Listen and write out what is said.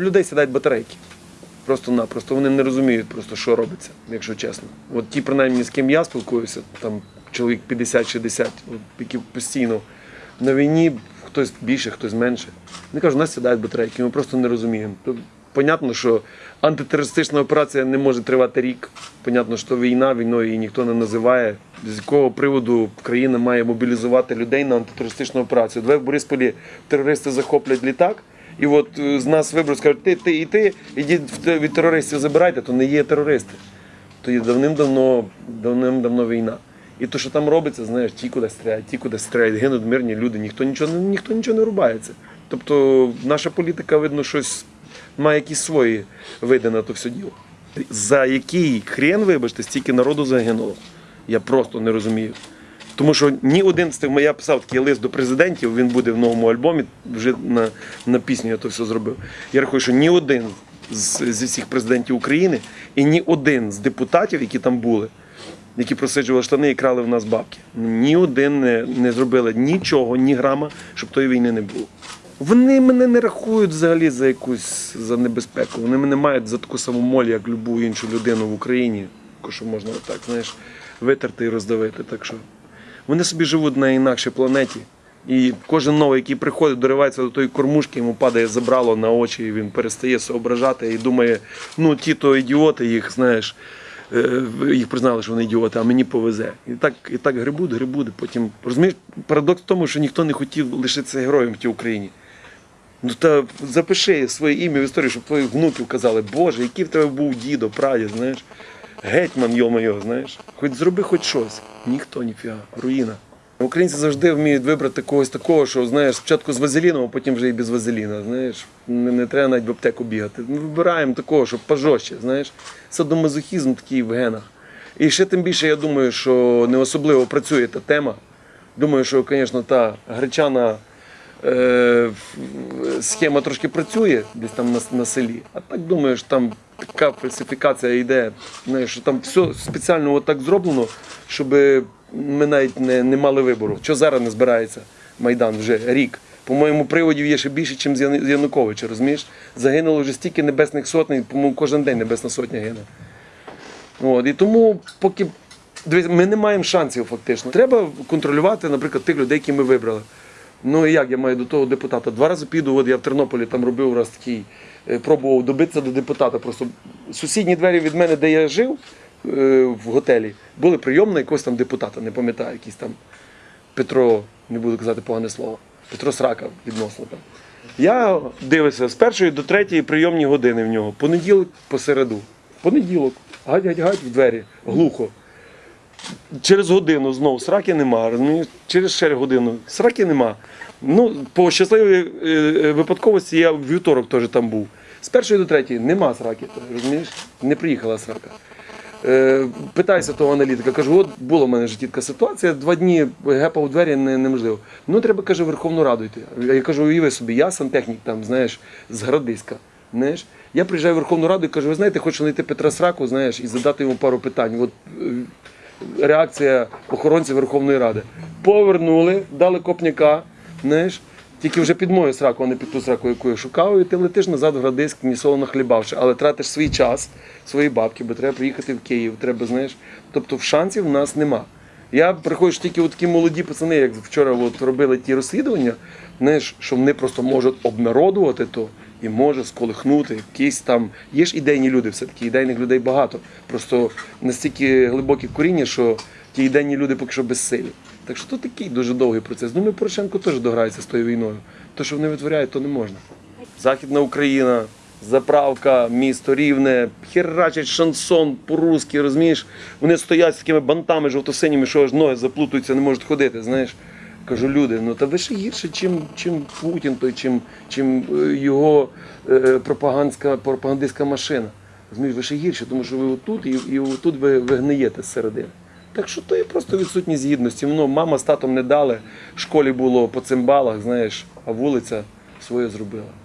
Людей сідають батарейки. Просто-напросто вони не розуміють просто, що робиться, якщо чесно. От ті, принаймні, з ким я спілкуюся, там чоловік 50-60, які постійно на війні, хтось більше, хтось менше. Вони кажуть, у нас сідають батарейки, ми просто не розуміємо. Понятно, що антитерористична операція не може тривати рік. Понятно, що війна, війною її ніхто не називає. З якого приводу країна має мобілізувати людей на антитерористичну операцію? Давай в Борисполі терористи захоплять літак. І от е, з нас виберуть, скажуть, ти, ти і ти, ідіть від терористів забирайте, то не є терористи. То є давним-давно, давним-давно війна. І то, що там робиться, знаєш, ті куди стріляють, ті куди стріляють, гинуть мирні люди, ніхто нічого, ніхто нічого не рубається. Тобто наша політика, видно, щось має якісь свої види на то все діло. За який хрен, вибачте, стільки народу загинуло. Я просто не розумію. Тому що ні один з тих, я писав такий лист до президентів, він буде в новому альбомі, вже на, на пісню я то все зробив. Я рахую, що ні один з, зі всіх президентів України і ні один з депутатів, які там були, які просиджували штани і крали в нас бабки, ні один не, не зробили нічого, ні грама, щоб тої війни не було. Вони мене не рахують взагалі за якусь за небезпеку. Вони мене мають за таку саму моль, як любу іншу людину в Україні, що можна отак, знаєш, витерти і роздавити. Так що вони собі живуть на інакшій планеті. І кожен новий, який приходить, доривається до тої кормушки, йому падає забрало на очі, і він перестає соображати і думає, ну ті то ідіоти, їх знаєш, е, їх признали, що вони ідіоти, а мені повезе. І так, і так грибуть, грибуть. Потім розумієш, парадокс в тому, що ніхто не хотів лишитися героєм в тій Україні. Ну та запиши своє ім'я в історію, щоб твоїх внуків казали, Боже, який в тебе був дідо, прадід, знаєш, гетьман, йо-моє, знаєш. Хоч зроби хоч щось. Ніхто, ніфіга, руїна. Українці завжди вміють вибрати когось такого, що знаєш, спочатку з вазеліном, а потім вже і без вазеліна. Знаєш, не, не треба навіть в аптеку бігати. Ми вибираємо такого, щоб пожорстче, знаєш. Садомазохізм такий в генах. І ще тим більше, я думаю, що не особливо працює та тема. Думаю, що, звісно, та гречана е, схема трошки працює десь там на, на селі. А так думаю, що там така фальсифікація йде, що там все спеціально отак зроблено, щоб ми навіть не, не мали вибору. Що зараз не збирається Майдан вже рік. По-моєму, приводів є ще більше, ніж з Януковича, розумієш? Загинуло вже стільки небесних сотень, по-моєму, кожен день небесна сотня гине. От, і тому, поки ми не маємо шансів фактично. Треба контролювати, наприклад, тих людей, які ми вибрали. Ну і як я маю до того депутата? Два рази піду, от я в Тернополі там робив раз такий, е, пробував добитися до депутата. Просто сусідні двері від мене, де я жив е, в готелі, були прийомні якогось там депутата, не пам'ятаю, якийсь там Петро, не буду казати погане слово, Петро Срака відносно там. Я дивився з першої до третьої прийомні години в нього. Понеділок посереду. Понеділок. Гать, гать, гать в двері, глухо. Через годину знову сраки нема. Через ще годину сраки нема. Ну, по щасливій е, е, випадковості я в вівторок теж там був. З першої до третьої нема сраки, розумієш? Не приїхала срака. Е, питаюся того аналітика, кажу, от була в мене така ситуація, два дні гепав у двері не, неможливо. Ну, треба, каже, Верховну Раду йти. Я кажу, уяви собі, я сантехнік там, знаєш, з Градиська. Знаєш, я приїжджаю в Верховну Раду і кажу, ви знаєте, хочу знайти Петра Сраку, знаєш, і задати йому пару питань. От е, реакція охоронців Верховної Ради. Повернули, дали копняка, знаєш, тільки вже під мою сраку, а не під ту сраку, яку я шукав, і ти летиш назад в Градиськ, ні соло нахлібавши, але тратиш свій час, свої бабки, бо треба приїхати в Київ, треба, знаєш. Тобто шансів в нас нема. Я приходжу тільки от такі молоді пацани, як вчора от робили ті розслідування, знаєш, що вони просто можуть обнародувати то і може сколихнути якісь там. Є ж ідейні люди, все-таки ідейних людей багато. Просто настільки глибокі коріння, що ті ідейні люди поки що безсилі. Так що то такий дуже довгий процес. Думаю, Порошенко теж дограється з тою війною. То, що вони витворяють, то не можна. Західна Україна, заправка, місто рівне, херачать шансон по-русски, розумієш? Вони стоять з такими бантами жовто-синіми, що аж ноги заплутуються, не можуть ходити. Знаєш, кажу, люди, ну та ви ще гірше, чим, чим Путін, той, чим, чим е, його е, пропагандська, пропагандистська машина. Розумієш, ви ще гірше, тому що ви отут і, і отут ви, ви гниєте зсередини. Так що то є просто відсутність гідності. Ну, мама з татом не дали, в школі було по цимбалах, знаєш, а вулиця своє зробила.